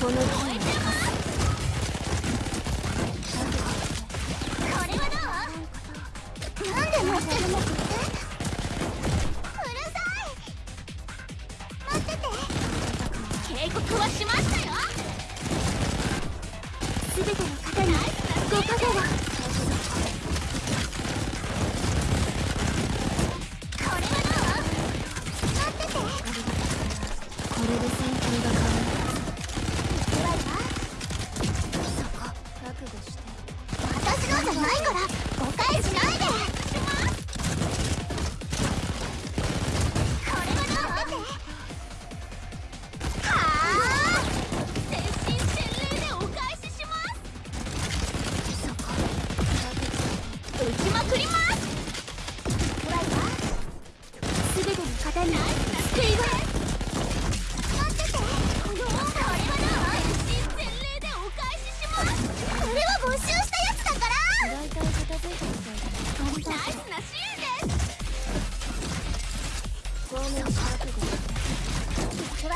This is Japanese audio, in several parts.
この木を生かこれで持ってるのってう？るさい待ってて。警告はしましたよす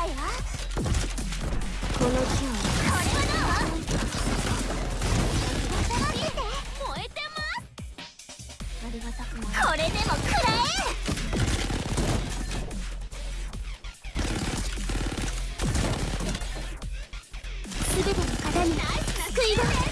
この木をこれはどう待ってて燃えてます。ありがたくないこれでも食らすべての方に救いが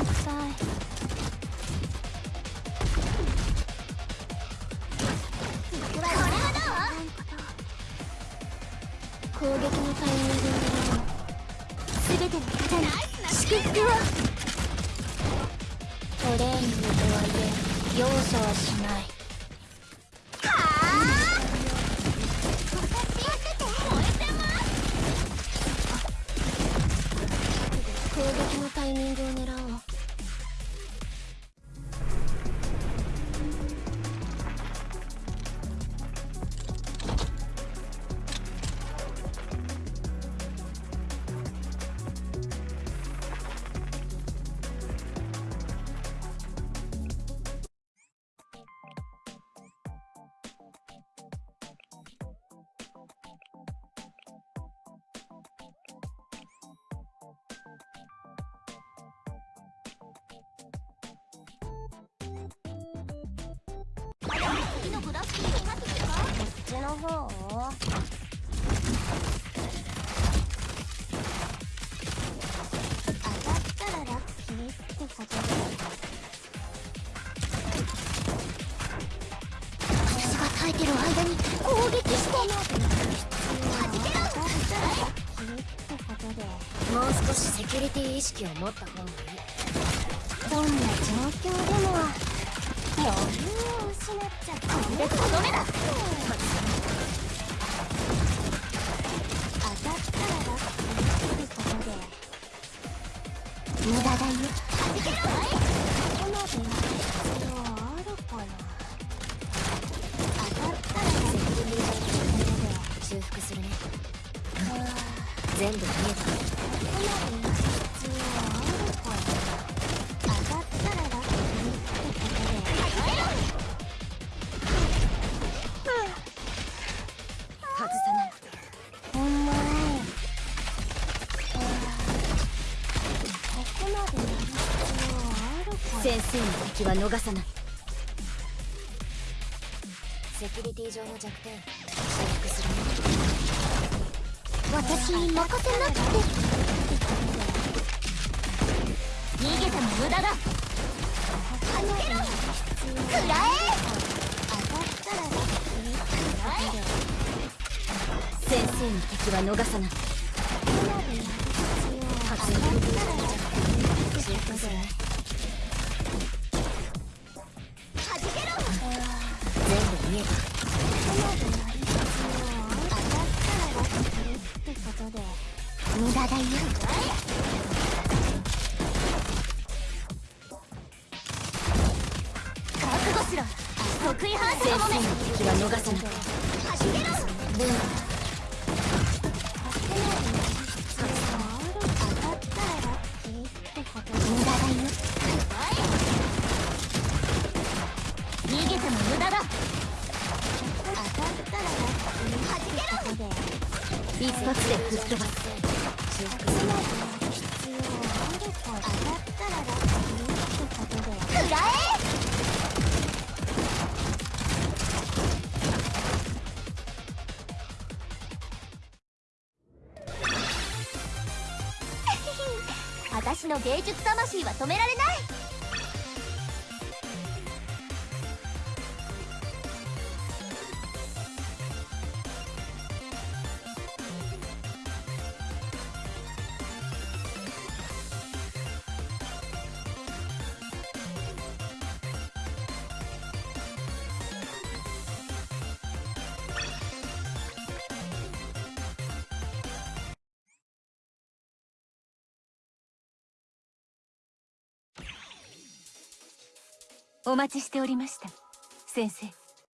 攻撃のタイミングを狙おうすべての方に祝福をトレーニングとはいえ容赦はしない。耐えてる間に攻撃して弾けろもう少しセキュリティ意識を持った方がいいどんな状況でも余裕を失っちゃったこれでとどめだ当たったらラッキーってことで無駄だよ要あるかな先生の敵は逃さないセキュリティ上の弱点私に任せなくて。逃げても無駄だ。弾けろ。食らえ先生の敵は逃さない。発エネルギー場の弱点修復するねはじけろ。全部見えた。無駄だよ。覚悟しろ。得意反射のもめ敵は逃さないはじけろ。無駄一発で吹っ飛ばす修復する食らえ私の芸術魂は止められない。お待ちしておりました。先生。